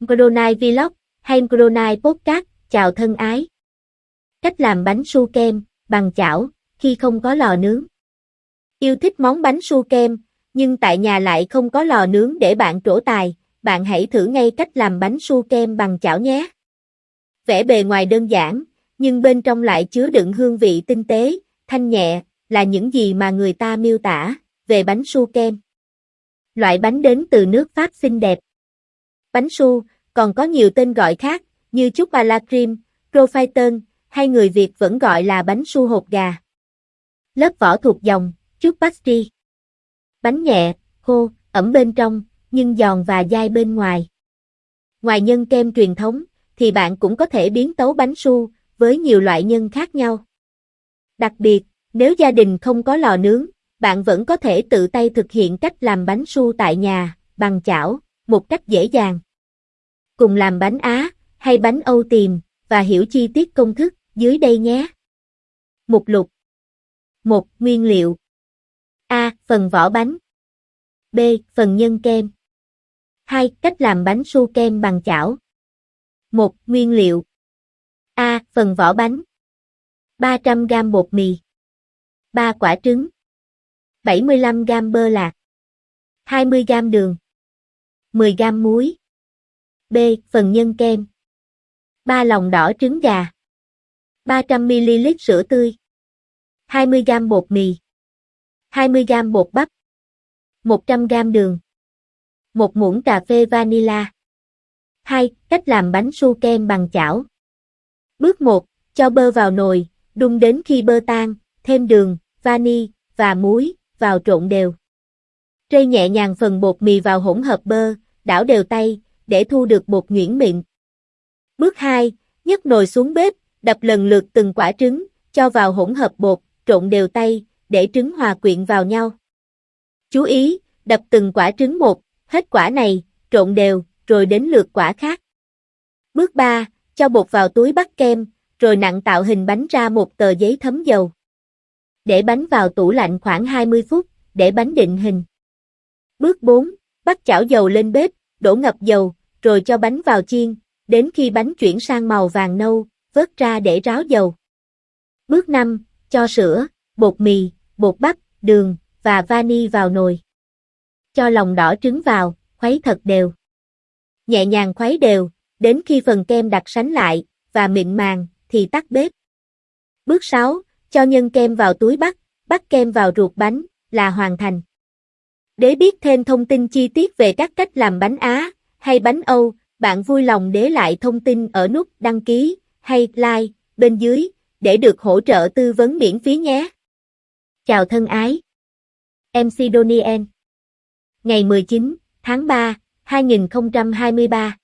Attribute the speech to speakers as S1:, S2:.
S1: Gronai Vlog hay Gronai Podcast, chào thân ái. Cách làm bánh su kem, bằng chảo, khi không có lò nướng. Yêu thích món bánh su kem, nhưng tại nhà lại không có lò nướng để bạn trổ tài, bạn hãy thử ngay cách làm bánh su kem bằng chảo nhé. Vẻ bề ngoài đơn giản, nhưng bên trong lại chứa đựng hương vị tinh tế, thanh nhẹ, là những gì mà người ta miêu tả về bánh su kem. Loại bánh đến từ nước Pháp xinh đẹp. Bánh su, còn có nhiều tên gọi khác, như chúc ba la cream, profiter, hay người Việt vẫn gọi là bánh su hột gà. Lớp vỏ thuộc dòng, chúc pastry. Bánh nhẹ, khô, ẩm bên trong, nhưng giòn và dai bên ngoài. Ngoài nhân kem truyền thống, thì bạn cũng có thể biến tấu bánh su, với nhiều loại nhân khác nhau. Đặc biệt, nếu gia đình không có lò nướng, bạn vẫn có thể tự tay thực hiện cách làm bánh su tại nhà, bằng chảo, một cách dễ dàng. Cùng làm bánh Á, hay bánh Âu tìm, và hiểu chi tiết công thức dưới đây nhé. Mục lục 1. Nguyên liệu A. Phần vỏ bánh B. Phần nhân kem 2. Cách làm bánh su kem bằng chảo 1. Nguyên liệu A. Phần vỏ bánh 300g bột mì 3 quả trứng 75g bơ lạc 20g đường 10g muối B. Phần nhân kem 3 lòng đỏ trứng gà 300ml sữa tươi 20g bột mì 20g bột bắp 100g đường 1 muỗng cà phê vanilla 2. Cách làm bánh su kem bằng chảo Bước 1. Cho bơ vào nồi, đun đến khi bơ tan, thêm đường, vani và muối vào trộn đều. Trây nhẹ nhàng phần bột mì vào hỗn hợp bơ, đảo đều tay, để thu được bột nhuyễn mịn. Bước 2. nhấc nồi xuống bếp, đập lần lượt từng quả trứng, cho vào hỗn hợp bột, trộn đều tay, để trứng hòa quyện vào nhau. Chú ý, đập từng quả trứng một, hết quả này, trộn đều, rồi đến lượt quả khác. Bước 3. Cho bột vào túi bắt kem, rồi nặng tạo hình bánh ra một tờ giấy thấm dầu. Để bánh vào tủ lạnh khoảng 20 phút, để bánh định hình. Bước 4. Bắt chảo dầu lên bếp, đổ ngập dầu, rồi cho bánh vào chiên, đến khi bánh chuyển sang màu vàng nâu, vớt ra để ráo dầu. Bước 5. Cho sữa, bột mì, bột bắp, đường và vani vào nồi. Cho lòng đỏ trứng vào, khuấy thật đều. Nhẹ nhàng khuấy đều, đến khi phần kem đặc sánh lại và mịn màng thì tắt bếp. Bước 6. Cho nhân kem vào túi bắt, bắt kem vào ruột bánh là hoàn thành. Để biết thêm thông tin chi tiết về các cách làm bánh Á hay bánh Âu, bạn vui lòng để lại thông tin ở nút đăng ký hay like bên dưới để được hỗ trợ tư vấn miễn phí nhé. Chào thân ái. MC Donien. Ngày 19 tháng 3, 2023.